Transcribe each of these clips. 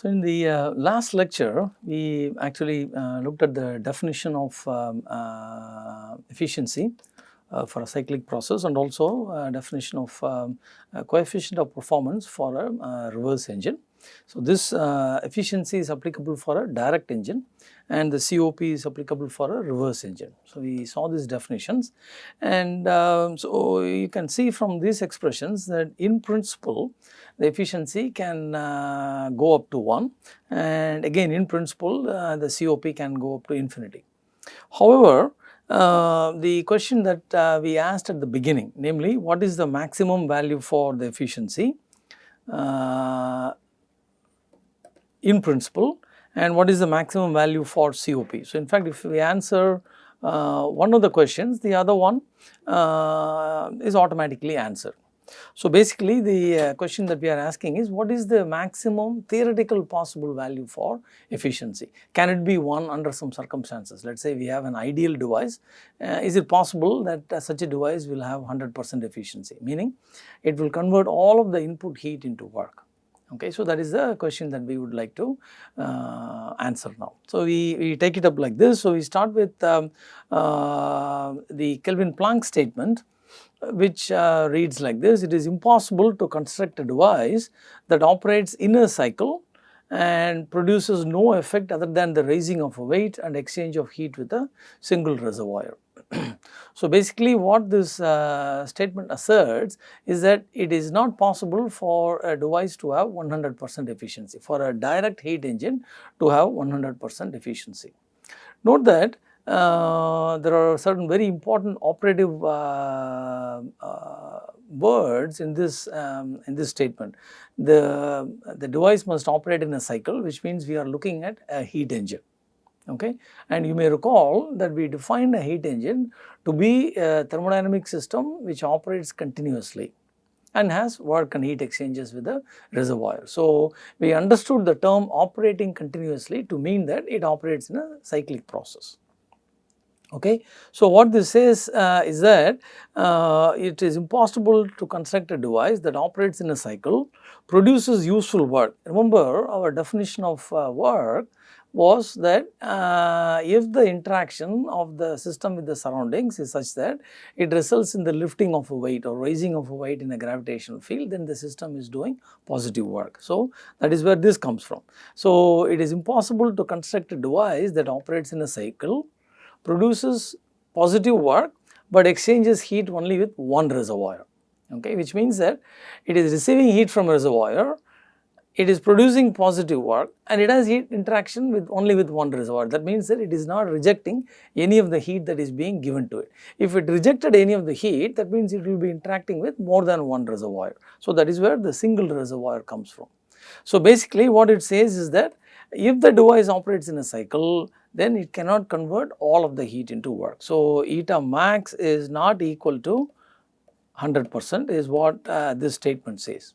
So, in the uh, last lecture, we actually uh, looked at the definition of um, uh, efficiency uh, for a cyclic process and also uh, definition of um, coefficient of performance for a uh, reverse engine. So, this efficiency is applicable for a direct engine and the COP is applicable for a reverse engine. So, we saw these definitions and uh, so you can see from these expressions that in principle the efficiency can uh, go up to 1 and again in principle uh, the COP can go up to infinity. However, uh, the question that uh, we asked at the beginning namely what is the maximum value for the efficiency uh, in principle and what is the maximum value for COP. So, in fact, if we answer uh, one of the questions, the other one uh, is automatically answered. So, basically the uh, question that we are asking is what is the maximum theoretical possible value for efficiency? Can it be 1 under some circumstances? Let us say we have an ideal device, uh, is it possible that uh, such a device will have 100 percent efficiency? Meaning it will convert all of the input heat into work. Okay, so that is the question that we would like to uh, answer now. So we, we take it up like this. So we start with um, uh, the Kelvin Planck statement which uh, reads like this, it is impossible to construct a device that operates in a cycle and produces no effect other than the raising of a weight and exchange of heat with a single reservoir. so, basically what this uh, statement asserts is that it is not possible for a device to have 100 percent efficiency, for a direct heat engine to have 100 percent efficiency. Note that uh, there are certain very important operative uh, uh, words in this um, in this statement. The the device must operate in a cycle, which means we are looking at a heat engine okay. And you may recall that we defined a heat engine to be a thermodynamic system which operates continuously and has work and heat exchanges with the reservoir. So, we understood the term operating continuously to mean that it operates in a cyclic process. Okay. So, what this says uh, is that uh, it is impossible to construct a device that operates in a cycle, produces useful work. Remember our definition of uh, work was that uh, if the interaction of the system with the surroundings is such that it results in the lifting of a weight or raising of a weight in a gravitational field, then the system is doing positive work. So, that is where this comes from. So, it is impossible to construct a device that operates in a cycle, produces positive work, but exchanges heat only with one reservoir, okay, which means that it is receiving heat from a reservoir it is producing positive work and it has heat interaction with only with one reservoir. That means that it is not rejecting any of the heat that is being given to it. If it rejected any of the heat, that means it will be interacting with more than one reservoir. So, that is where the single reservoir comes from. So, basically what it says is that if the device operates in a cycle, then it cannot convert all of the heat into work. So, eta max is not equal to 100 percent is what uh, this statement says.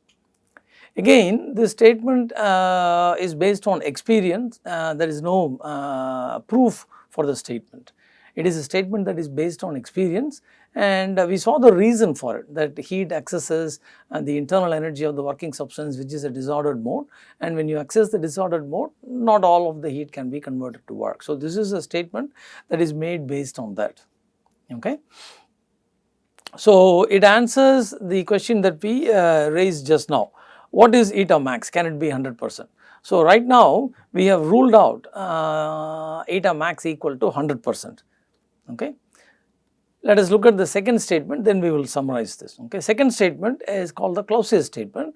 Again this statement uh, is based on experience, uh, there is no uh, proof for the statement. It is a statement that is based on experience and we saw the reason for it that heat accesses the internal energy of the working substance which is a disordered mode and when you access the disordered mode not all of the heat can be converted to work. So, this is a statement that is made based on that. Okay. So, it answers the question that we uh, raised just now what is eta max? Can it be 100 percent? So, right now we have ruled out uh, eta max equal to 100 percent. Okay. Let us look at the second statement then we will summarize this. Okay. Second statement is called the Clausius statement.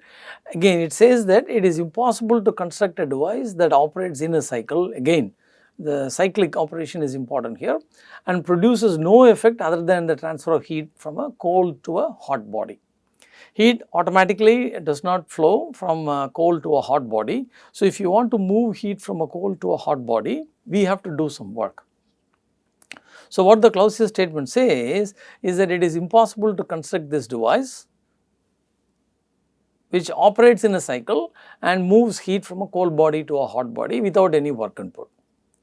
Again it says that it is impossible to construct a device that operates in a cycle again the cyclic operation is important here and produces no effect other than the transfer of heat from a cold to a hot body heat automatically does not flow from a cold to a hot body. So, if you want to move heat from a cold to a hot body, we have to do some work. So, what the Clausius statement says is that it is impossible to construct this device which operates in a cycle and moves heat from a cold body to a hot body without any work input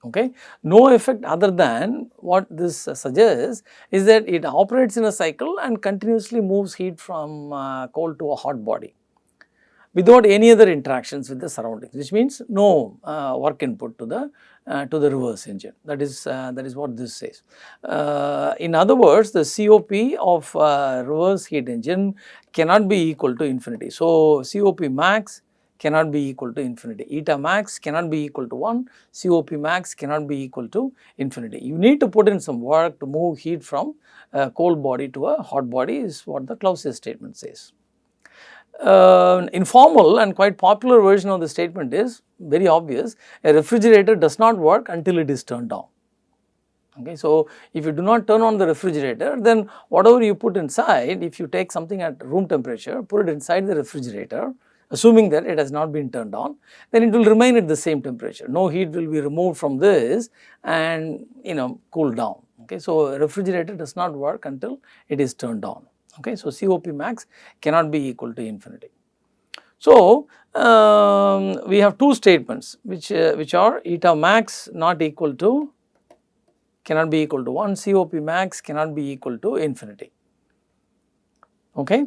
okay. No effect other than what this suggests is that it operates in a cycle and continuously moves heat from uh, cold to a hot body. without any other interactions with the surroundings which means no uh, work input to the uh, to the reverse engine that is uh, that is what this says. Uh, in other words the COP of uh, reverse heat engine cannot be equal to infinity. So, COP max cannot be equal to infinity, eta max cannot be equal to 1, COP max cannot be equal to infinity. You need to put in some work to move heat from a cold body to a hot body is what the Clausius statement says. Uh, informal and quite popular version of the statement is very obvious, a refrigerator does not work until it is turned on. Okay, so, if you do not turn on the refrigerator, then whatever you put inside, if you take something at room temperature, put it inside the refrigerator, assuming that it has not been turned on, then it will remain at the same temperature. No heat will be removed from this and you know cool down. Okay, so, refrigerator does not work until it is turned on. Okay, so, COP max cannot be equal to infinity. So, um, we have two statements which uh, which are eta max not equal to cannot be equal to 1, COP max cannot be equal to infinity. Okay.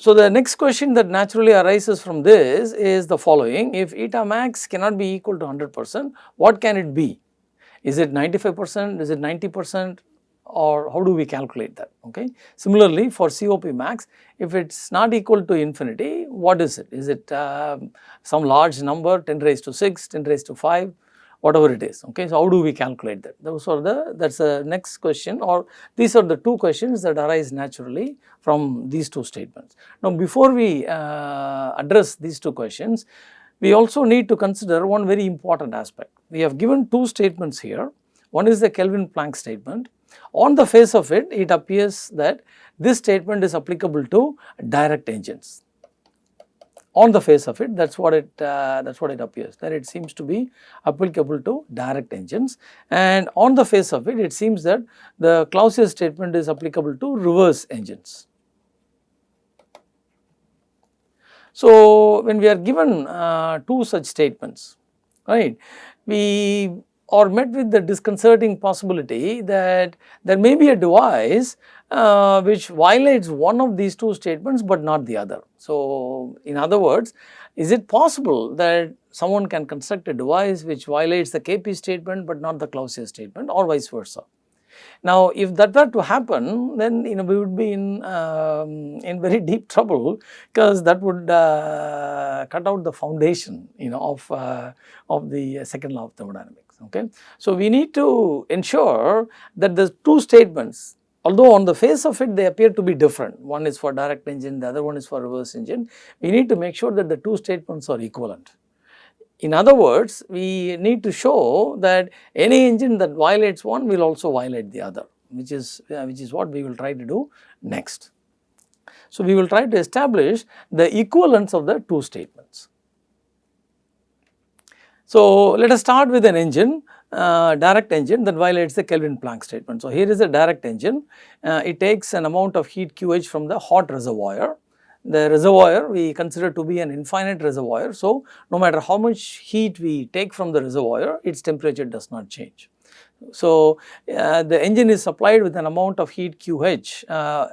So, the next question that naturally arises from this is the following, if eta max cannot be equal to 100 percent, what can it be? Is it 95 percent, is it 90 percent or how do we calculate that, okay. Similarly, for COP max, if it is not equal to infinity, what is it? Is it uh, some large number 10 raised to 6, 10 raised to 5, whatever it is, okay. So, how do we calculate that? Those are the, that is the next question or these are the two questions that arise naturally from these two statements. Now, before we uh, address these two questions, we also need to consider one very important aspect. We have given two statements here. One is the Kelvin Planck statement. On the face of it, it appears that this statement is applicable to direct engines on the face of it that is what it uh, that is what it appears that it seems to be applicable to direct engines and on the face of it it seems that the Clausius statement is applicable to reverse engines. So, when we are given uh, two such statements right we are met with the disconcerting possibility that there may be a device uh, which violates one of these two statements but not the other. So, in other words, is it possible that someone can construct a device which violates the KP statement but not the Clausius statement or vice versa? Now, if that were to happen, then you know we would be in um, in very deep trouble because that would uh, cut out the foundation you know of uh, of the second law of thermodynamics. Okay, so we need to ensure that the two statements although on the face of it they appear to be different, one is for direct engine, the other one is for reverse engine, we need to make sure that the two statements are equivalent. In other words, we need to show that any engine that violates one will also violate the other, which is, uh, which is what we will try to do next. So, we will try to establish the equivalence of the two statements. So, let us start with an engine uh, direct engine that violates the Kelvin Planck statement. So, here is a direct engine, uh, it takes an amount of heat QH from the hot reservoir. The reservoir we consider to be an infinite reservoir. So, no matter how much heat we take from the reservoir, its temperature does not change. So, uh, the engine is supplied with an amount of heat QH uh,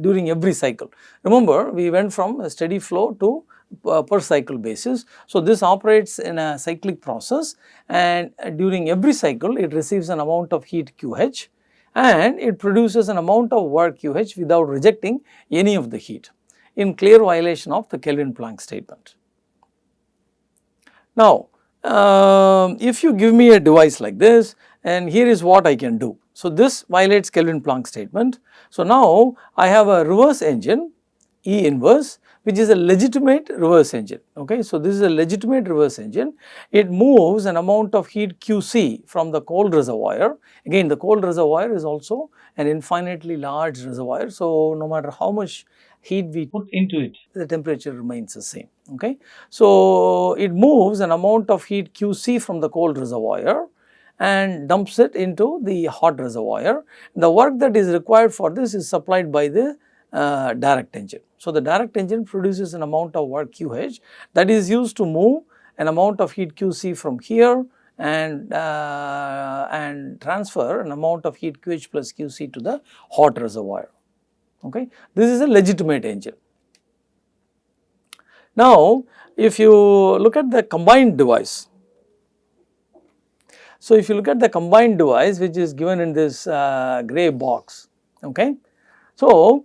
during every cycle. Remember, we went from a steady flow to uh, per cycle basis. So, this operates in a cyclic process and during every cycle it receives an amount of heat QH and it produces an amount of work QH without rejecting any of the heat in clear violation of the Kelvin Planck statement. Now, uh, if you give me a device like this and here is what I can do. So, this violates Kelvin Planck statement. So, now I have a reverse engine E inverse which is a legitimate reverse engine. Okay. So, this is a legitimate reverse engine. It moves an amount of heat QC from the cold reservoir. Again the cold reservoir is also an infinitely large reservoir. So, no matter how much heat we put into it, the temperature remains the same. Okay. So, it moves an amount of heat QC from the cold reservoir and dumps it into the hot reservoir. The work that is required for this is supplied by the uh, direct engine. So, the direct engine produces an amount of work QH that is used to move an amount of heat QC from here and uh, and transfer an amount of heat QH plus QC to the hot reservoir. Okay. This is a legitimate engine. Now, if you look at the combined device, so if you look at the combined device which is given in this uh, grey box, okay. So,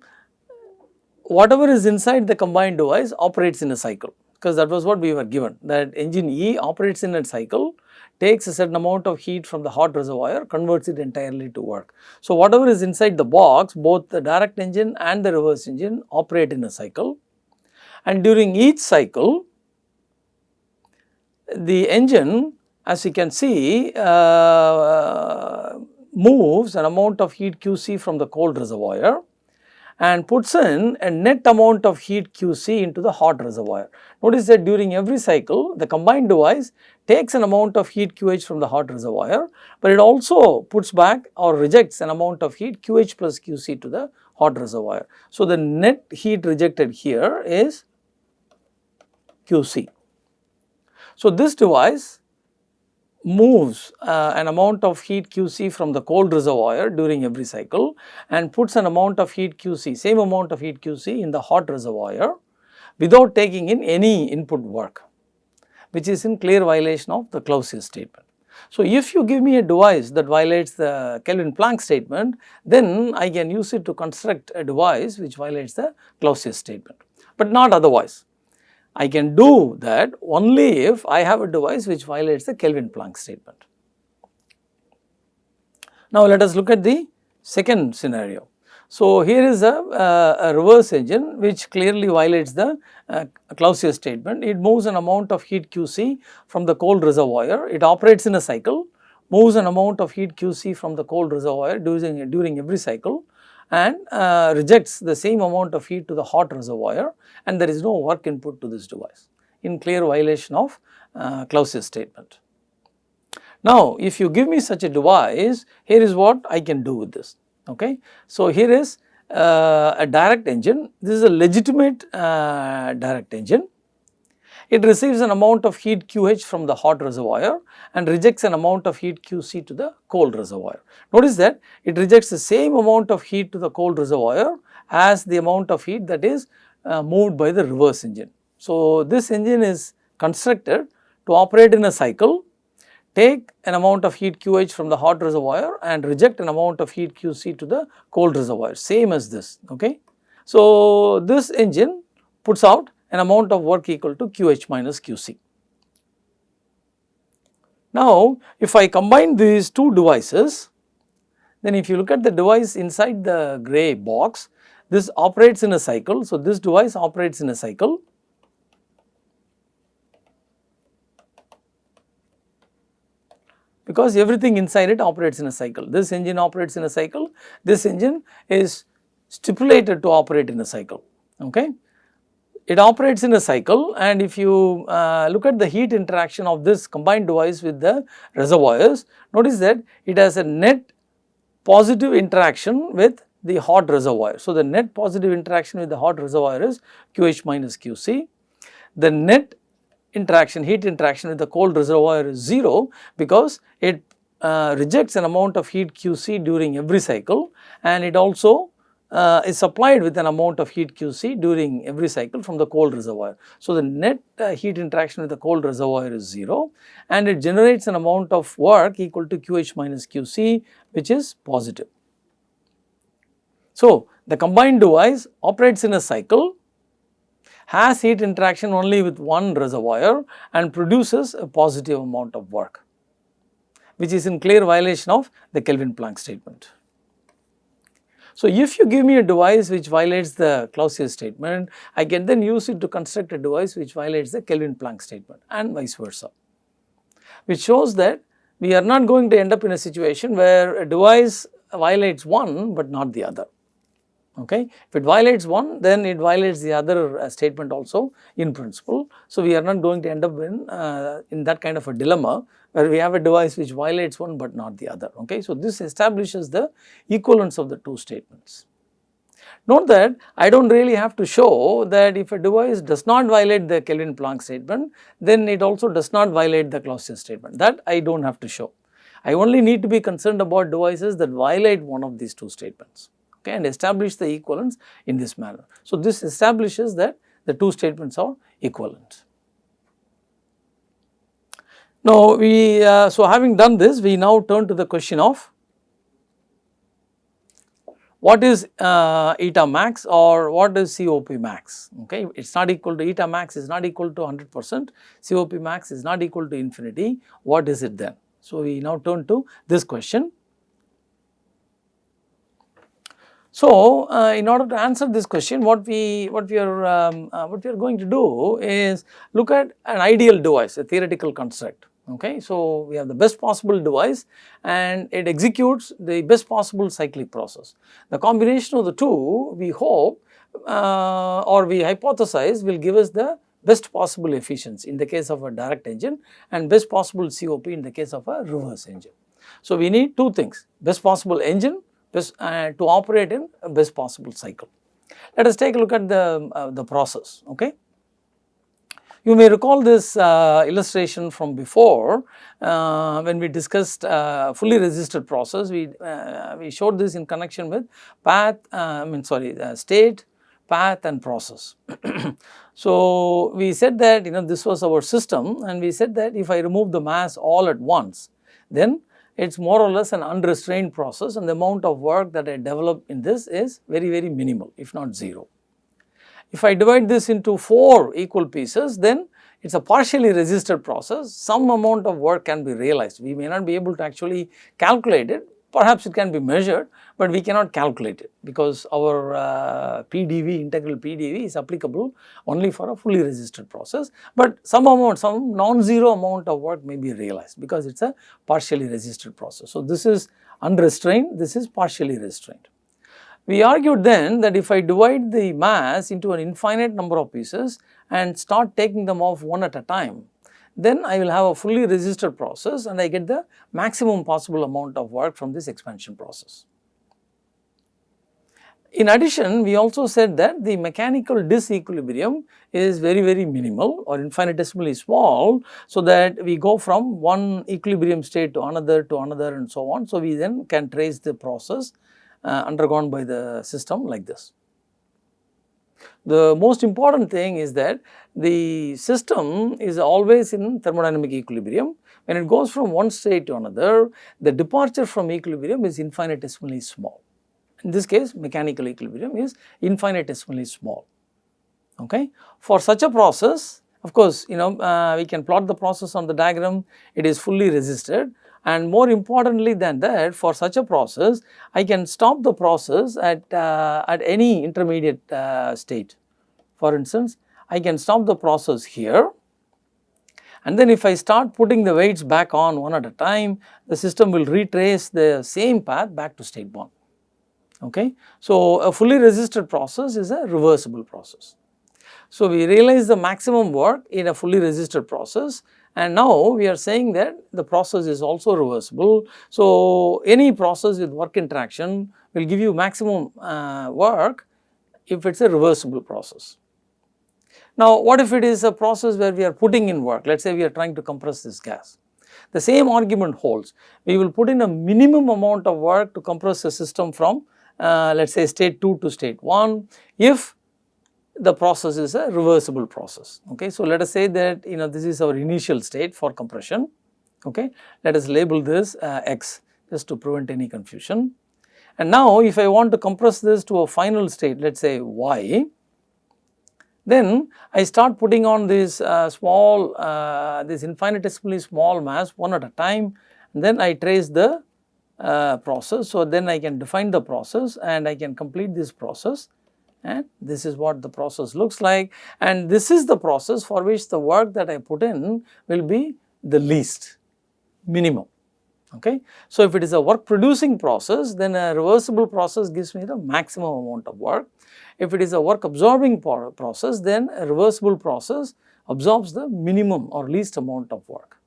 whatever is inside the combined device operates in a cycle. Because that was what we were given that engine E operates in a cycle takes a certain amount of heat from the hot reservoir converts it entirely to work. So, whatever is inside the box both the direct engine and the reverse engine operate in a cycle. And during each cycle the engine as you can see uh, moves an amount of heat QC from the cold reservoir and puts in a net amount of heat QC into the hot reservoir. Notice that during every cycle the combined device takes an amount of heat QH from the hot reservoir, but it also puts back or rejects an amount of heat QH plus QC to the hot reservoir. So, the net heat rejected here is QC. So, this device moves uh, an amount of heat QC from the cold reservoir during every cycle and puts an amount of heat QC, same amount of heat QC in the hot reservoir without taking in any input work which is in clear violation of the Clausius statement. So, if you give me a device that violates the Kelvin Planck statement, then I can use it to construct a device which violates the Clausius statement, but not otherwise. I can do that only if I have a device which violates the Kelvin Planck statement. Now, let us look at the second scenario. So, here is a, uh, a reverse engine which clearly violates the uh, Clausius statement. It moves an amount of heat QC from the cold reservoir. It operates in a cycle, moves an amount of heat QC from the cold reservoir during, during every cycle and uh, rejects the same amount of heat to the hot reservoir and there is no work input to this device in clear violation of uh, Clausius statement. Now, if you give me such a device, here is what I can do with this. Okay. So, here is uh, a direct engine, this is a legitimate uh, direct engine it receives an amount of heat QH from the hot reservoir and rejects an amount of heat QC to the cold reservoir. Notice that it rejects the same amount of heat to the cold reservoir as the amount of heat that is uh, moved by the reverse engine. So, this engine is constructed to operate in a cycle, take an amount of heat QH from the hot reservoir and reject an amount of heat QC to the cold reservoir, same as this. Okay. So, this engine puts out an amount of work equal to QH minus QC. Now, if I combine these two devices, then if you look at the device inside the grey box, this operates in a cycle. So, this device operates in a cycle. because everything inside it operates in a cycle. This engine operates in a cycle, this engine is stipulated to operate in a cycle. Okay it operates in a cycle and if you uh, look at the heat interaction of this combined device with the reservoirs, notice that it has a net positive interaction with the hot reservoir. So, the net positive interaction with the hot reservoir is QH minus QC. The net interaction, heat interaction with the cold reservoir is 0 because it uh, rejects an amount of heat QC during every cycle and it also uh, is supplied with an amount of heat QC during every cycle from the cold reservoir. So, the net uh, heat interaction with the cold reservoir is 0 and it generates an amount of work equal to QH minus QC which is positive. So, the combined device operates in a cycle has heat interaction only with one reservoir and produces a positive amount of work which is in clear violation of the Kelvin Planck statement. So, if you give me a device which violates the Clausius statement, I can then use it to construct a device which violates the Kelvin Planck statement and vice versa, which shows that we are not going to end up in a situation where a device violates one but not the other. Okay. If it violates one, then it violates the other uh, statement also in principle. So, we are not going to end up in, uh, in that kind of a dilemma where we have a device which violates one but not the other. Okay. So, this establishes the equivalence of the two statements. Note that I do not really have to show that if a device does not violate the Kelvin Planck statement, then it also does not violate the Clausius statement that I do not have to show. I only need to be concerned about devices that violate one of these two statements okay, and establish the equivalence in this manner. So, this establishes that the two statements are equivalent. Now, we uh, so having done this we now turn to the question of what is uh, eta max or what is COP max okay it is not equal to eta max is not equal to 100 percent COP max is not equal to infinity what is it then. So, we now turn to this question. So, uh, in order to answer this question what we what we are um, uh, what we are going to do is look at an ideal device a theoretical construct okay. So, we have the best possible device and it executes the best possible cyclic process. The combination of the two we hope uh, or we hypothesize will give us the best possible efficiency in the case of a direct engine and best possible COP in the case of a reverse engine. So, we need two things best possible engine best, uh, to operate in best possible cycle. Let us take a look at the, uh, the process okay. You may recall this uh, illustration from before uh, when we discussed uh, fully resisted process we, uh, we showed this in connection with path uh, I mean sorry uh, state, path and process. so, we said that you know this was our system and we said that if I remove the mass all at once then it is more or less an unrestrained process and the amount of work that I develop in this is very very minimal if not 0. If I divide this into 4 equal pieces then it is a partially resisted process, some amount of work can be realized. We may not be able to actually calculate it, perhaps it can be measured, but we cannot calculate it because our uh, PDV, integral PDV is applicable only for a fully resisted process, but some amount, some non-zero amount of work may be realized because it is a partially resisted process. So, this is unrestrained, this is partially restrained. We argued then that if I divide the mass into an infinite number of pieces and start taking them off one at a time, then I will have a fully resisted process and I get the maximum possible amount of work from this expansion process. In addition, we also said that the mechanical disequilibrium is very very minimal or infinitesimally small, so that we go from one equilibrium state to another to another and so on. So, we then can trace the process undergone by the system like this. The most important thing is that the system is always in thermodynamic equilibrium. When it goes from one state to another, the departure from equilibrium is infinitesimally small. In this case, mechanical equilibrium is infinitesimally small. Okay. For such a process, of course, you know, uh, we can plot the process on the diagram, it is fully resisted and more importantly than that for such a process I can stop the process at, uh, at any intermediate uh, state. For instance, I can stop the process here and then if I start putting the weights back on one at a time the system will retrace the same path back to state 1. Okay. So, a fully resisted process is a reversible process. So, we realize the maximum work in a fully resisted process and now we are saying that the process is also reversible. So, any process with work interaction will give you maximum uh, work if it is a reversible process. Now, what if it is a process where we are putting in work, let us say we are trying to compress this gas. The same argument holds, we will put in a minimum amount of work to compress the system from uh, let us say state 2 to state 1 if the process is a reversible process. Okay. So, let us say that you know this is our initial state for compression. Okay. Let us label this uh, x just to prevent any confusion. And now, if I want to compress this to a final state let us say y, then I start putting on this uh, small, uh, this infinitesimally small mass one at a time and then I trace the uh, process. So, then I can define the process and I can complete this process and this is what the process looks like and this is the process for which the work that I put in will be the least minimum. Okay. So, if it is a work producing process then a reversible process gives me the maximum amount of work. If it is a work absorbing process then a reversible process absorbs the minimum or least amount of work.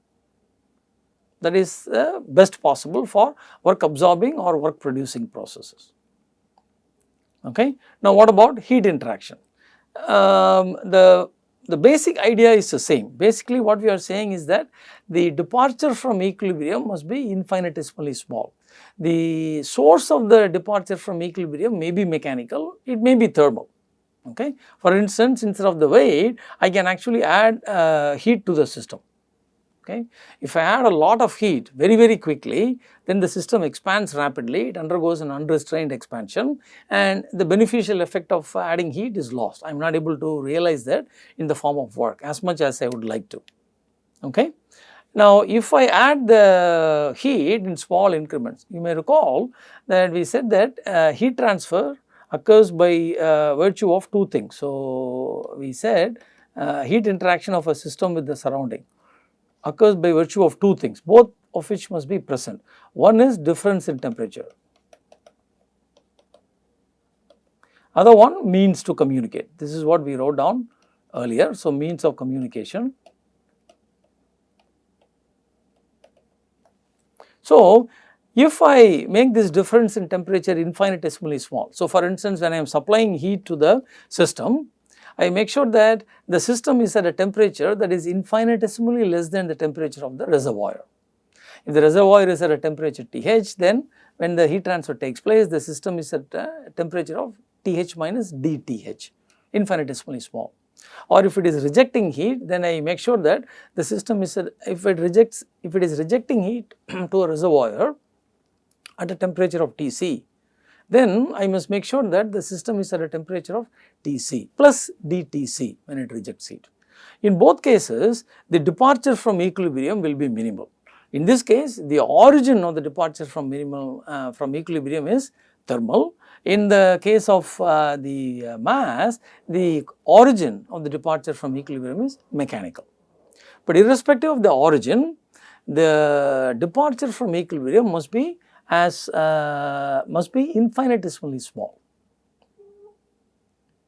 That is uh, best possible for work absorbing or work producing processes. Okay. Now, what about heat interaction? Um, the, the basic idea is the same. Basically, what we are saying is that the departure from equilibrium must be infinitesimally small. The source of the departure from equilibrium may be mechanical, it may be thermal. Okay. For instance, instead of the weight, I can actually add uh, heat to the system. Okay. If I add a lot of heat very very quickly, then the system expands rapidly, it undergoes an unrestrained expansion and the beneficial effect of adding heat is lost. I am not able to realize that in the form of work as much as I would like to. Okay. Now, if I add the heat in small increments, you may recall that we said that uh, heat transfer occurs by uh, virtue of two things. So, we said uh, heat interaction of a system with the surrounding occurs by virtue of two things, both of which must be present. One is difference in temperature, other one means to communicate. This is what we wrote down earlier. So, means of communication. So, if I make this difference in temperature infinitesimally small. So, for instance, when I am supplying heat to the system, I make sure that the system is at a temperature that is infinitesimally less than the temperature of the reservoir. If the reservoir is at a temperature Th, then when the heat transfer takes place, the system is at a temperature of Th minus dTh, infinitesimally small. Or if it is rejecting heat, then I make sure that the system is, at, if it rejects, if it is rejecting heat to a reservoir at a temperature of Tc, then I must make sure that the system is at a temperature of Tc plus dTc when it rejects heat. In both cases, the departure from equilibrium will be minimal. In this case, the origin of the departure from minimal uh, from equilibrium is thermal. In the case of uh, the uh, mass, the origin of the departure from equilibrium is mechanical. But irrespective of the origin, the departure from equilibrium must be as uh, must be infinitesimally small.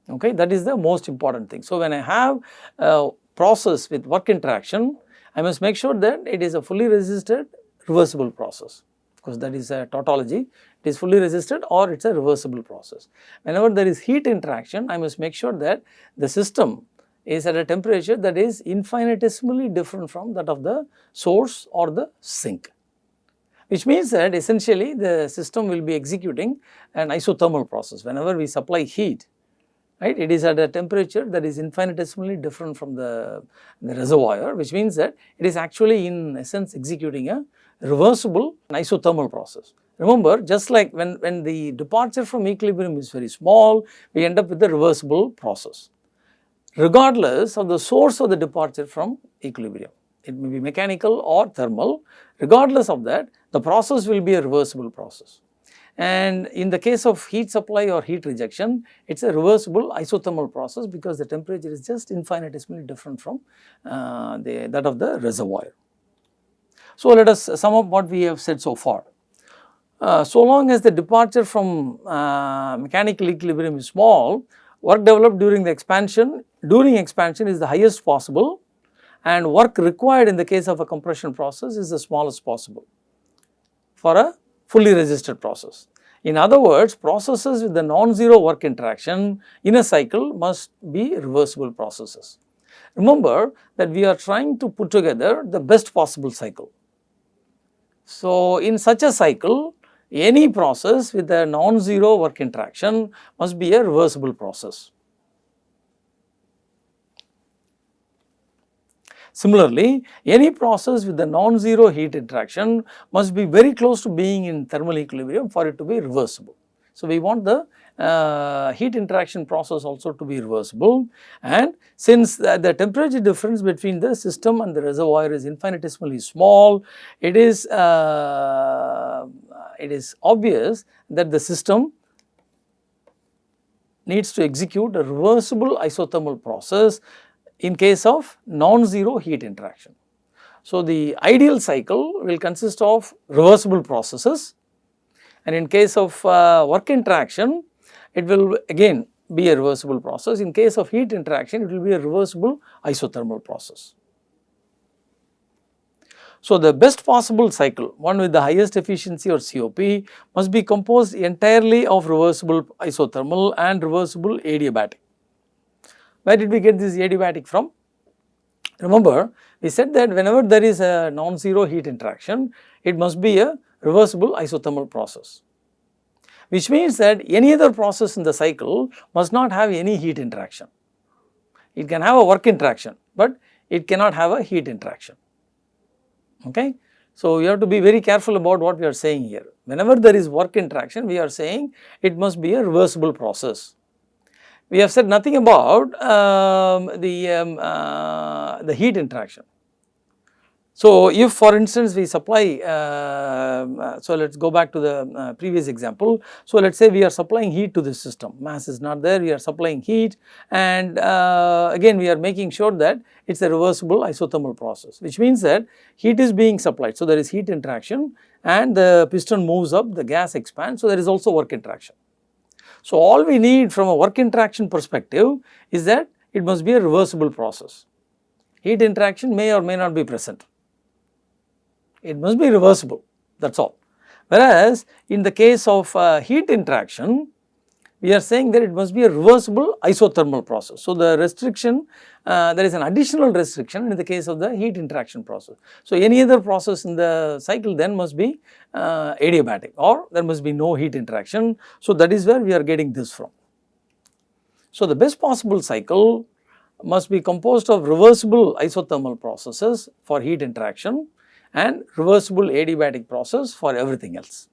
Okay, that is the most important thing. So, when I have a process with work interaction, I must make sure that it is a fully resisted reversible process because that is a tautology, it is fully resisted or it is a reversible process. Whenever there is heat interaction, I must make sure that the system is at a temperature that is infinitesimally different from that of the source or the sink which means that essentially the system will be executing an isothermal process. Whenever we supply heat, right, it is at a temperature that is infinitesimally different from the, the reservoir, which means that it is actually in essence executing a reversible isothermal process. Remember, just like when, when the departure from equilibrium is very small, we end up with a reversible process, regardless of the source of the departure from equilibrium. It may be mechanical or thermal, regardless of that, the process will be a reversible process. And in the case of heat supply or heat rejection, it is a reversible isothermal process because the temperature is just infinitesimally different from uh, the, that of the reservoir. So, let us sum up what we have said so far. Uh, so long as the departure from uh, mechanical equilibrium is small, work developed during the expansion, during expansion is the highest possible and work required in the case of a compression process is the smallest possible for a fully resisted process. In other words, processes with the non-zero work interaction in a cycle must be reversible processes. Remember that we are trying to put together the best possible cycle. So, in such a cycle, any process with a non-zero work interaction must be a reversible process. Similarly, any process with the non-zero heat interaction must be very close to being in thermal equilibrium for it to be reversible. So, we want the uh, heat interaction process also to be reversible and since the, the, temperature difference between the system and the reservoir is infinitesimally small, it is, uh, it is obvious that the system needs to execute a reversible isothermal process in case of non-zero heat interaction. So, the ideal cycle will consist of reversible processes and in case of uh, work interaction it will again be a reversible process. In case of heat interaction it will be a reversible isothermal process. So, the best possible cycle one with the highest efficiency or COP must be composed entirely of reversible isothermal and reversible adiabatic. Where did we get this adiabatic from? Remember, we said that whenever there is a non-zero heat interaction, it must be a reversible isothermal process. which means that any other process in the cycle must not have any heat interaction. It can have a work interaction, but it cannot have a heat interaction. Okay? So, you have to be very careful about what we are saying here. Whenever there is work interaction, we are saying it must be a reversible process. We have said nothing about um, the, um, uh, the heat interaction. So, if for instance we supply, uh, so let us go back to the uh, previous example. So, let us say we are supplying heat to this system, mass is not there, we are supplying heat and uh, again we are making sure that it is a reversible isothermal process, which means that heat is being supplied. So, there is heat interaction and the piston moves up, the gas expands, so there is also work interaction. So, all we need from a work interaction perspective is that it must be a reversible process. Heat interaction may or may not be present it must be reversible that is all. Whereas, in the case of uh, heat interaction, we are saying that it must be a reversible isothermal process. So, the restriction uh, there is an additional restriction in the case of the heat interaction process. So, any other process in the cycle then must be uh, adiabatic or there must be no heat interaction. So, that is where we are getting this from. So, the best possible cycle must be composed of reversible isothermal processes for heat interaction and reversible adiabatic process for everything else.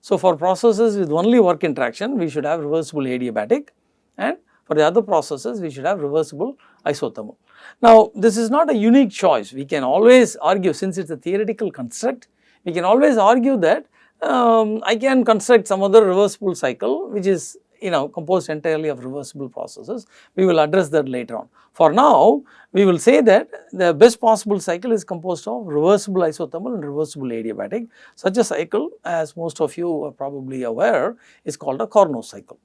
So, for processes with only work interaction we should have reversible adiabatic and for the other processes we should have reversible isothermal. Now, this is not a unique choice we can always argue since it is a theoretical construct we can always argue that um, I can construct some other reversible cycle which is you know composed entirely of reversible processes. We will address that later on. For now, we will say that the best possible cycle is composed of reversible isothermal and reversible adiabatic. Such a cycle as most of you are probably aware is called a Carnot cycle.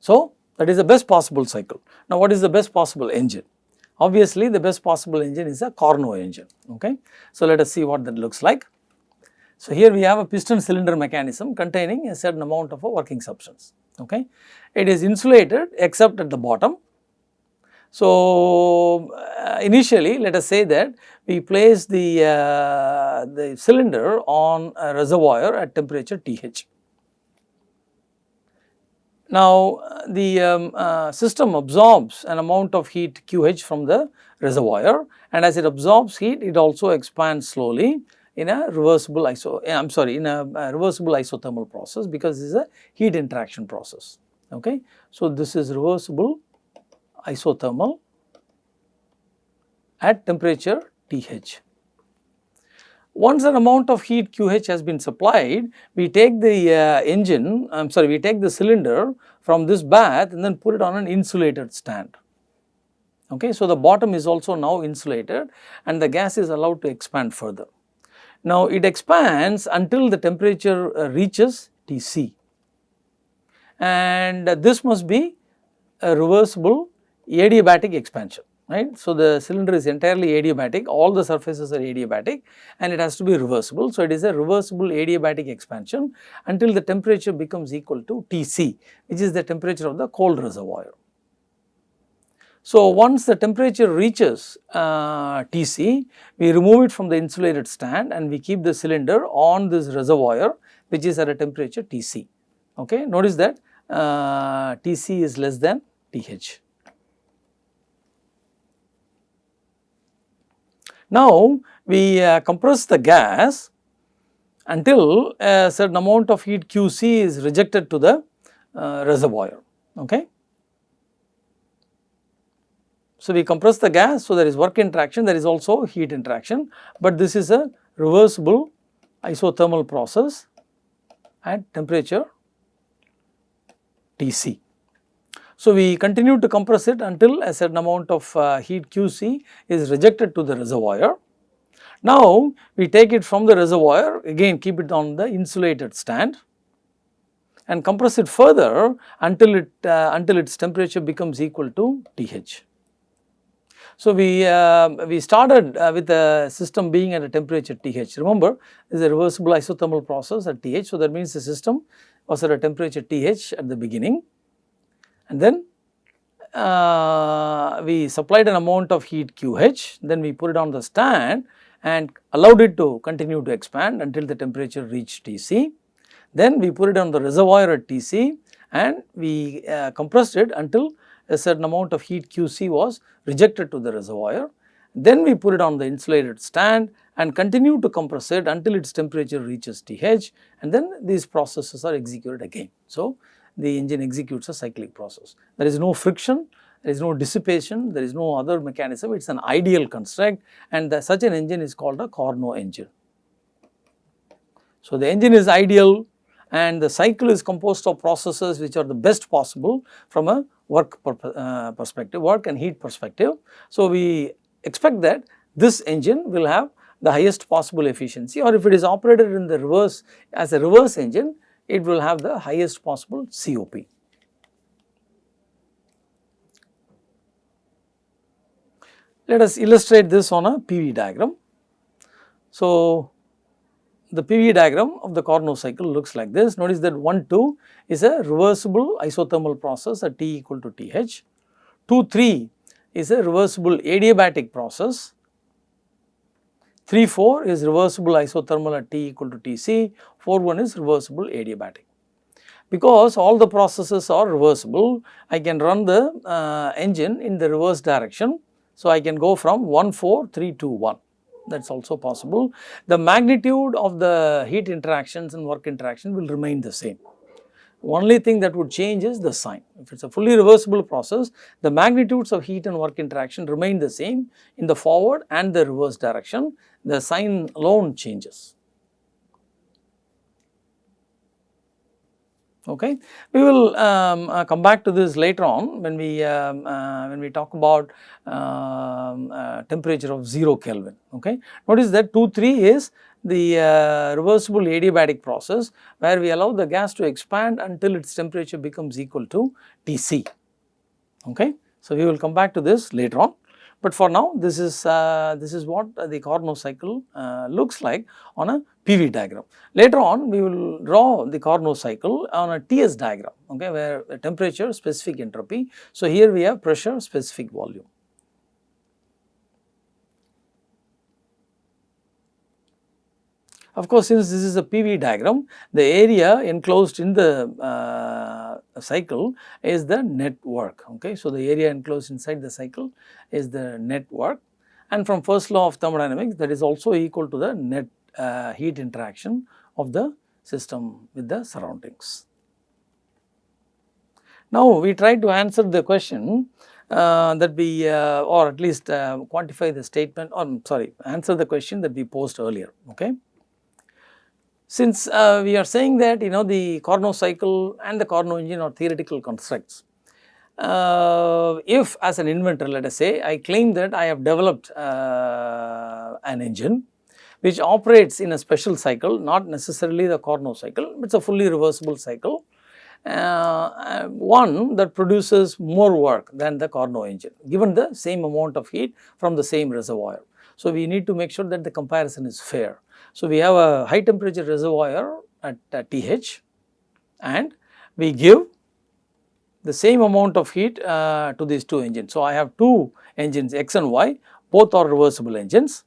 So, that is the best possible cycle. Now, what is the best possible engine? Obviously, the best possible engine is a Carnot engine. Okay. So, let us see what that looks like. So, here we have a piston cylinder mechanism containing a certain amount of a working substance. Okay. It is insulated except at the bottom. So, uh, initially let us say that we place the, uh, the cylinder on a reservoir at temperature TH. Now, the um, uh, system absorbs an amount of heat QH from the reservoir and as it absorbs heat it also expands slowly in a reversible iso I am sorry in a, a, reversible isothermal process because this is a heat interaction process okay. So, this is reversible isothermal at temperature TH. Once an amount of heat QH has been supplied, we take the uh, engine, I am sorry, we take the cylinder from this bath and then put it on an insulated stand. Okay, so the bottom is also now insulated and the gas is allowed to expand further. Now, it expands until the temperature uh, reaches Tc and this must be a reversible adiabatic expansion right. So, the cylinder is entirely adiabatic all the surfaces are adiabatic and it has to be reversible. So, it is a reversible adiabatic expansion until the temperature becomes equal to Tc which is the temperature of the cold reservoir. So, once the temperature reaches uh, Tc, we remove it from the insulated stand and we keep the cylinder on this reservoir which is at a temperature Tc. Okay. Notice that uh, Tc is less than Th. Now, we uh, compress the gas until a certain amount of heat Qc is rejected to the uh, reservoir. Okay. So, we compress the gas, so there is work interaction, there is also heat interaction, but this is a reversible isothermal process at temperature Tc. So, we continue to compress it until a certain amount of uh, heat Qc is rejected to the reservoir. Now, we take it from the reservoir again keep it on the insulated stand and compress it further until it uh, until its temperature becomes equal to Th. So, we, uh, we started uh, with the system being at a temperature TH. Remember, this is a reversible isothermal process at TH. So, that means the system was at a temperature TH at the beginning and then uh, we supplied an amount of heat QH, then we put it on the stand and allowed it to continue to expand until the temperature reached Tc. Then we put it on the reservoir at Tc and we uh, compressed it until a certain amount of heat Qc was rejected to the reservoir. Then we put it on the insulated stand and continue to compress it until its temperature reaches Th and then these processes are executed again. So, the engine executes a cyclic process. There is no friction, there is no dissipation, there is no other mechanism, it is an ideal construct and the, such an engine is called a Carnot engine. So, the engine is ideal and the cycle is composed of processes which are the best possible from a work per, uh, perspective, work and heat perspective. So, we expect that this engine will have the highest possible efficiency or if it is operated in the reverse as a reverse engine, it will have the highest possible COP. Let us illustrate this on a PV diagram. So, the PV diagram of the Carnot cycle looks like this. Notice that 1 2 is a reversible isothermal process at T equal to TH. 2 3 is a reversible adiabatic process. 3 4 is reversible isothermal at T equal to Tc. 4 1 is reversible adiabatic. Because all the processes are reversible, I can run the uh, engine in the reverse direction. So, I can go from 1 4 3 2 1 that is also possible. The magnitude of the heat interactions and work interaction will remain the same. Only thing that would change is the sign. If it is a fully reversible process, the magnitudes of heat and work interaction remain the same in the forward and the reverse direction, the sign alone changes. Okay. We will um, uh, come back to this later on when we um, uh, when we talk about um, uh, temperature of 0 Kelvin. Okay. Notice that 2 3 is the uh, reversible adiabatic process where we allow the gas to expand until its temperature becomes equal to Tc. Okay. So, we will come back to this later on. But for now this is uh, this is what the Carnot cycle uh, looks like on a PV diagram. Later on we will draw the Carnot cycle on a TS diagram okay, where temperature specific entropy. So, here we have pressure specific volume. Of course, since this is a PV diagram, the area enclosed in the uh, cycle is the net work. Okay? So, the area enclosed inside the cycle is the net work, and from first law of thermodynamics that is also equal to the net uh, heat interaction of the system with the surroundings. Now, we try to answer the question uh, that we uh, or at least uh, quantify the statement or sorry answer the question that we posed earlier. Okay. Since uh, we are saying that you know the Carnot cycle and the Carnot engine are theoretical constructs, uh, if as an inventor let us say I claim that I have developed uh, an engine which operates in a special cycle not necessarily the Carnot cycle but it is a fully reversible cycle uh, one that produces more work than the Carnot engine given the same amount of heat from the same reservoir. So, we need to make sure that the comparison is fair. So, we have a high temperature reservoir at, TH and we give the same amount of heat uh, to these two engines. So, I have two engines X and Y both are reversible engines.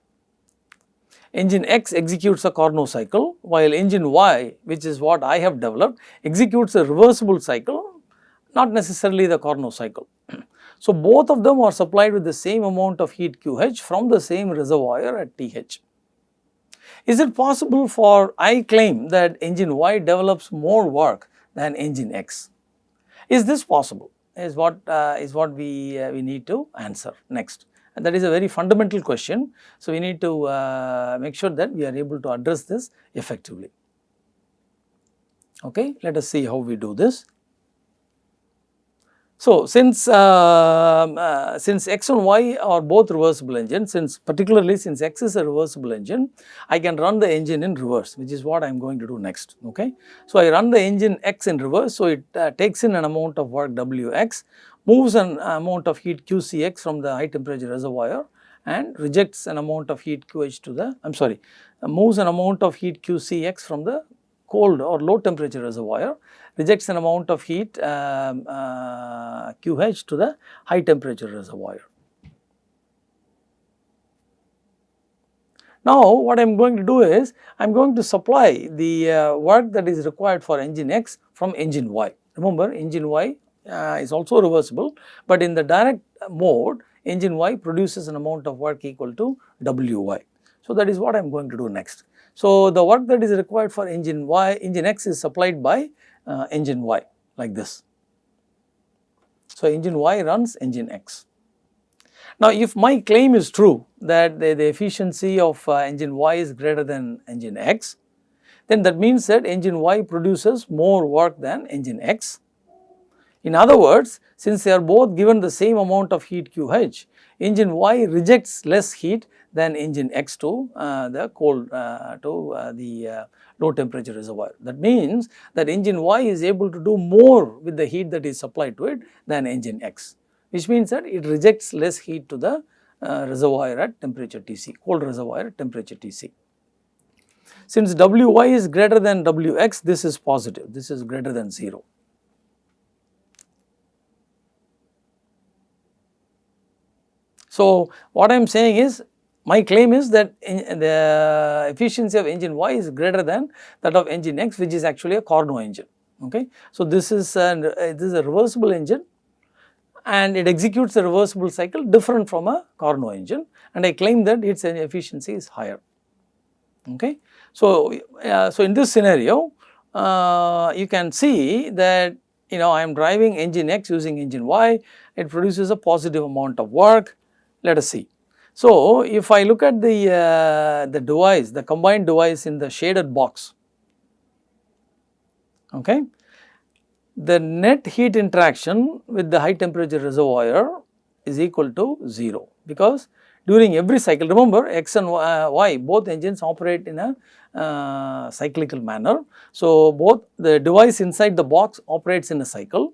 Engine X executes a Carnot cycle while engine Y which is what I have developed executes a reversible cycle not necessarily the Carnot cycle. so, both of them are supplied with the same amount of heat QH from the same reservoir at TH. Is it possible for I claim that engine Y develops more work than engine X? Is this possible is what uh, is what we uh, we need to answer next and that is a very fundamental question. So, we need to uh, make sure that we are able to address this effectively. Okay, let us see how we do this. So, since uh, uh, since x and y are both reversible engines, since particularly since x is a reversible engine, I can run the engine in reverse which is what I am going to do next. Okay. So, I run the engine x in reverse, so it uh, takes in an amount of work Wx, moves an amount of heat Qcx from the high temperature reservoir and rejects an amount of heat QH to the, I am sorry, moves an amount of heat QCx from the cold or low temperature reservoir rejects an amount of heat um, uh, QH to the high temperature reservoir. Now, what I am going to do is, I am going to supply the uh, work that is required for engine X from engine Y. Remember engine Y uh, is also reversible, but in the direct mode engine Y produces an amount of work equal to Wy. So, that is what I am going to do next. So, the work that is required for engine Y, engine X is supplied by uh, engine Y like this. So, engine Y runs engine X. Now, if my claim is true that the, the efficiency of uh, engine Y is greater than engine X, then that means that engine Y produces more work than engine X. In other words, since they are both given the same amount of heat QH, engine Y rejects less heat than engine X to uh, the cold uh, to uh, the uh, low temperature reservoir. That means that engine Y is able to do more with the heat that is supplied to it than engine X, which means that it rejects less heat to the uh, reservoir at temperature Tc, cold reservoir at temperature Tc. Since Wy is greater than Wx, this is positive, this is greater than 0. So, what I am saying is my claim is that the efficiency of engine Y is greater than that of engine X which is actually a Carnot engine. Okay. So, this is this is a reversible engine and it executes a reversible cycle different from a Carnot engine and I claim that its efficiency is higher. Okay. So, uh, so in this scenario uh, you can see that you know I am driving engine X using engine Y, it produces a positive amount of work. Let us see. So, if I look at the, uh, the device, the combined device in the shaded box, okay, the net heat interaction with the high temperature reservoir is equal to 0 because during every cycle remember x and y both engines operate in a uh, cyclical manner. So, both the device inside the box operates in a cycle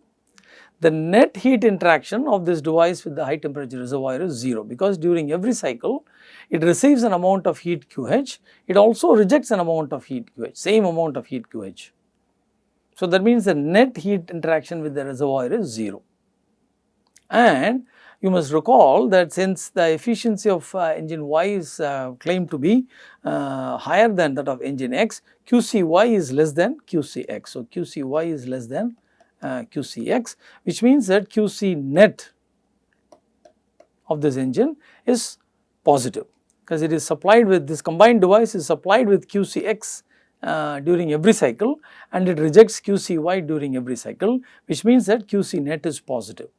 the net heat interaction of this device with the high temperature reservoir is 0 because during every cycle it receives an amount of heat QH, it also rejects an amount of heat QH, same amount of heat QH. So, that means the net heat interaction with the reservoir is 0. And you must recall that since the efficiency of uh, engine Y is uh, claimed to be uh, higher than that of engine X, QCY is less than QCX. So, QCY is less than uh, QCX which means that QC net of this engine is positive because it is supplied with this combined device is supplied with QCX uh, during every cycle and it rejects QCY during every cycle which means that QC net is positive.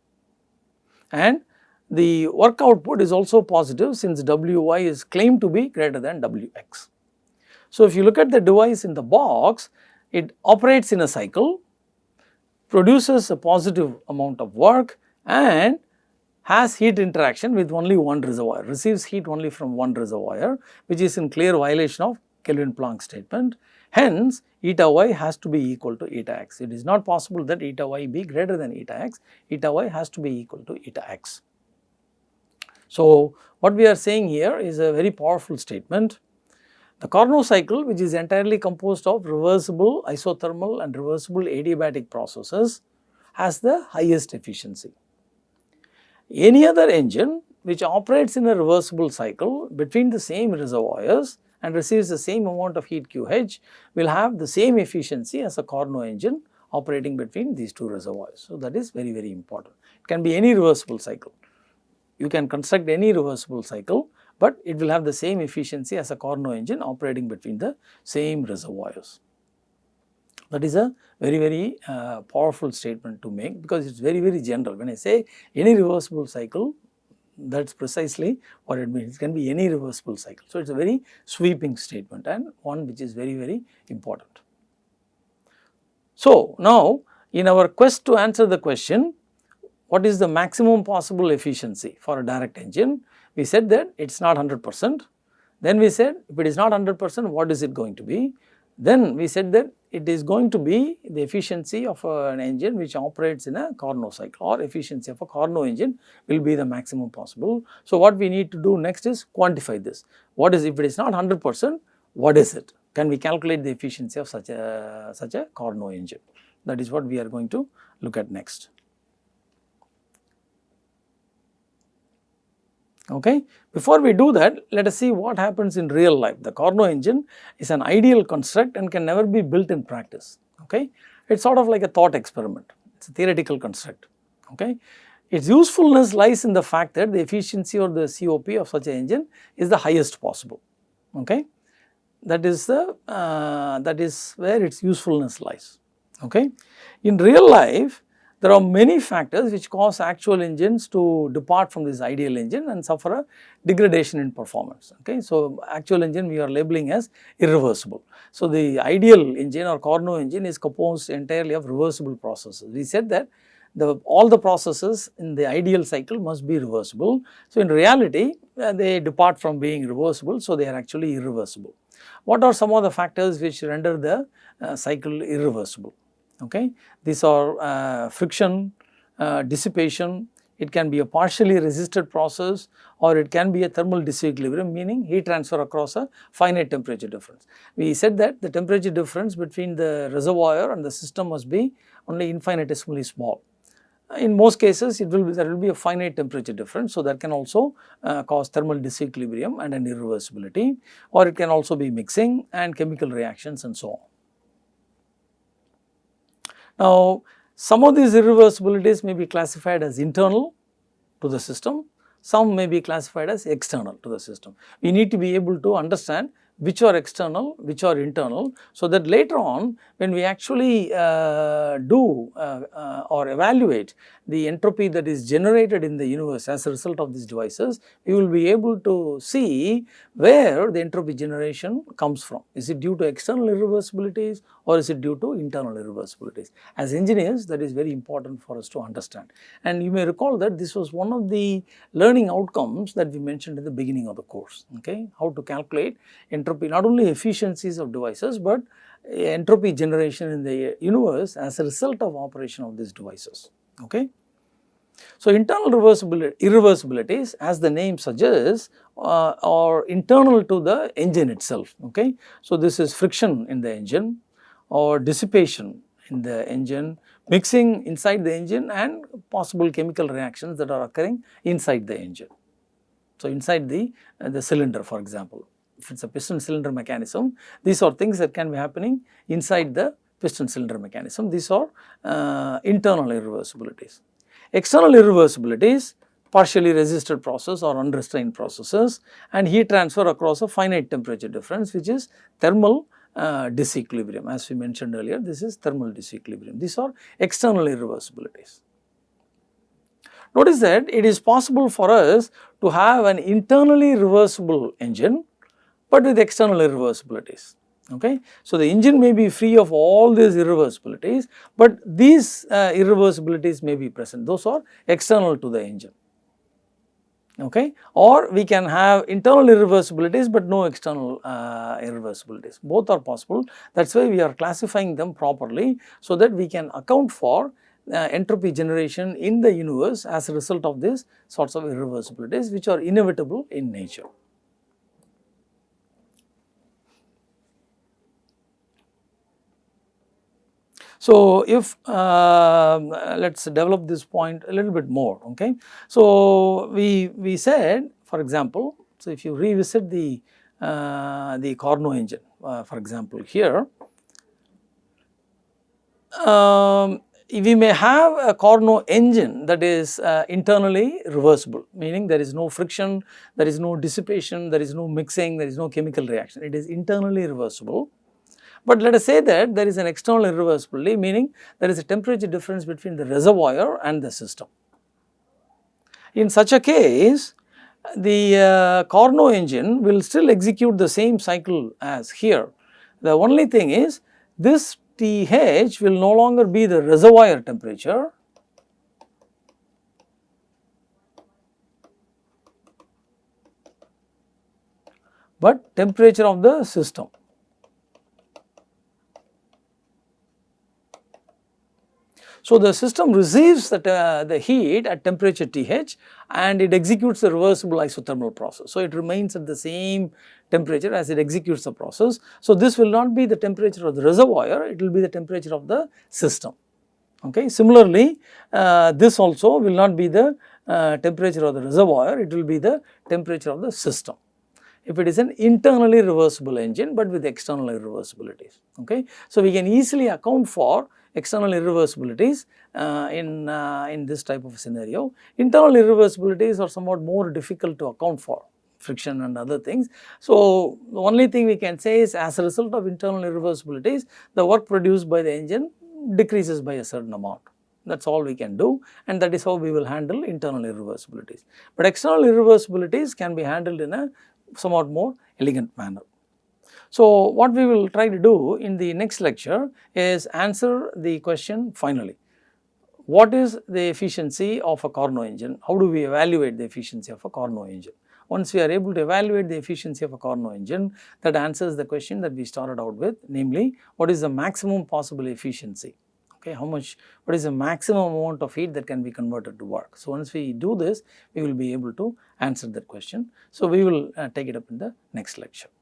And the work output is also positive since WY is claimed to be greater than WX. So, if you look at the device in the box, it operates in a cycle produces a positive amount of work and has heat interaction with only one reservoir, receives heat only from one reservoir which is in clear violation of Kelvin-Planck statement. Hence, eta y has to be equal to eta x. It is not possible that eta y be greater than eta x, eta y has to be equal to eta x. So, what we are saying here is a very powerful statement the Carnot cycle which is entirely composed of reversible isothermal and reversible adiabatic processes has the highest efficiency. Any other engine which operates in a reversible cycle between the same reservoirs and receives the same amount of heat QH will have the same efficiency as a Carnot engine operating between these two reservoirs. So, that is very very important. It can be any reversible cycle. You can construct any reversible cycle but it will have the same efficiency as a Carnot engine operating between the same reservoirs. That is a very very uh, powerful statement to make because it is very very general. When I say any reversible cycle that is precisely what it means. It can be any reversible cycle. So, it is a very sweeping statement and one which is very very important. So, now in our quest to answer the question what is the maximum possible efficiency for a direct engine, we said that it is not 100 percent. Then we said if it is not 100 percent what is it going to be? Then we said that it is going to be the efficiency of an engine which operates in a Carnot cycle or efficiency of a Carnot engine will be the maximum possible. So, what we need to do next is quantify this. What is if it is not 100 percent what is it? Can we calculate the efficiency of such a such a Carnot engine? That is what we are going to look at next. Okay. Before we do that, let us see what happens in real life. The Carnot engine is an ideal construct and can never be built in practice. Okay. It is sort of like a thought experiment, it is a theoretical construct. Okay. Its usefulness lies in the fact that the efficiency or the COP of such an engine is the highest possible. Okay. That is the uh, that is where its usefulness lies. Okay. In real life, there are many factors which cause actual engines to depart from this ideal engine and suffer a degradation in performance. Okay. So, actual engine we are labeling as irreversible. So, the ideal engine or Carnot engine is composed entirely of reversible processes. We said that the all the processes in the ideal cycle must be reversible. So, in reality uh, they depart from being reversible. So, they are actually irreversible. What are some of the factors which render the uh, cycle irreversible? Okay. These are uh, friction, uh, dissipation, it can be a partially resisted process or it can be a thermal disequilibrium meaning heat transfer across a finite temperature difference. We said that the temperature difference between the reservoir and the system must be only infinitesimally small. In most cases it will be there will be a finite temperature difference. So, that can also uh, cause thermal disequilibrium and an irreversibility or it can also be mixing and chemical reactions and so on. Now, some of these irreversibilities may be classified as internal to the system, some may be classified as external to the system. We need to be able to understand which are external, which are internal. So, that later on when we actually uh, do uh, uh, or evaluate the entropy that is generated in the universe as a result of these devices, we will be able to see where the entropy generation comes from. Is it due to external irreversibilities or is it due to internal irreversibilities? As engineers that is very important for us to understand. And you may recall that this was one of the learning outcomes that we mentioned at the beginning of the course, okay, how to calculate entropy not only efficiencies of devices, but entropy generation in the universe as a result of operation of these devices. Okay. So, internal reversibility, irreversibilities as the name suggests uh, are internal to the engine itself. Okay. So, this is friction in the engine or dissipation in the engine, mixing inside the engine and possible chemical reactions that are occurring inside the engine. So, inside the, uh, the cylinder for example if it is a piston cylinder mechanism, these are things that can be happening inside the piston cylinder mechanism. These are uh, internal irreversibilities. External irreversibilities partially resisted process or unrestrained processes and heat transfer across a finite temperature difference which is thermal uh, disequilibrium as we mentioned earlier this is thermal disequilibrium. These are external irreversibilities. Notice that it is possible for us to have an internally reversible engine but with external irreversibilities. Okay. So, the engine may be free of all these irreversibilities, but these uh, irreversibilities may be present, those are external to the engine. Okay. Or we can have internal irreversibilities, but no external uh, irreversibilities, both are possible. That is why we are classifying them properly, so that we can account for uh, entropy generation in the universe as a result of these sorts of irreversibilities, which are inevitable in nature. So, if uh, let us develop this point a little bit more, okay. So, we, we said for example, so if you revisit the, uh, the Carnot engine uh, for example here, um, we may have a Carnot engine that is uh, internally reversible, meaning there is no friction, there is no dissipation, there is no mixing, there is no chemical reaction, it is internally reversible. But let us say that there is an external irreversibility meaning there is a temperature difference between the reservoir and the system. In such a case the uh, Carnot engine will still execute the same cycle as here. The only thing is this TH will no longer be the reservoir temperature but temperature of the system. So, the system receives the, uh, the heat at temperature TH and it executes the reversible isothermal process. So, it remains at the same temperature as it executes the process. So, this will not be the temperature of the reservoir, it will be the temperature of the system. Okay. Similarly, uh, this also will not be the uh, temperature of the reservoir, it will be the temperature of the system. If it is an internally reversible engine, but with external irreversibilities. Okay. So, we can easily account for external irreversibilities uh, in, uh, in this type of scenario. Internal irreversibilities are somewhat more difficult to account for friction and other things. So, the only thing we can say is as a result of internal irreversibilities, the work produced by the engine decreases by a certain amount. That is all we can do and that is how we will handle internal irreversibilities. But external irreversibilities can be handled in a somewhat more elegant manner. So, what we will try to do in the next lecture is answer the question finally. What is the efficiency of a Carnot engine? How do we evaluate the efficiency of a Carnot engine? Once we are able to evaluate the efficiency of a Carnot engine, that answers the question that we started out with, namely what is the maximum possible efficiency okay, how much, what is the maximum amount of heat that can be converted to work. So, once we do this, we will be able to answer that question. So, we will uh, take it up in the next lecture.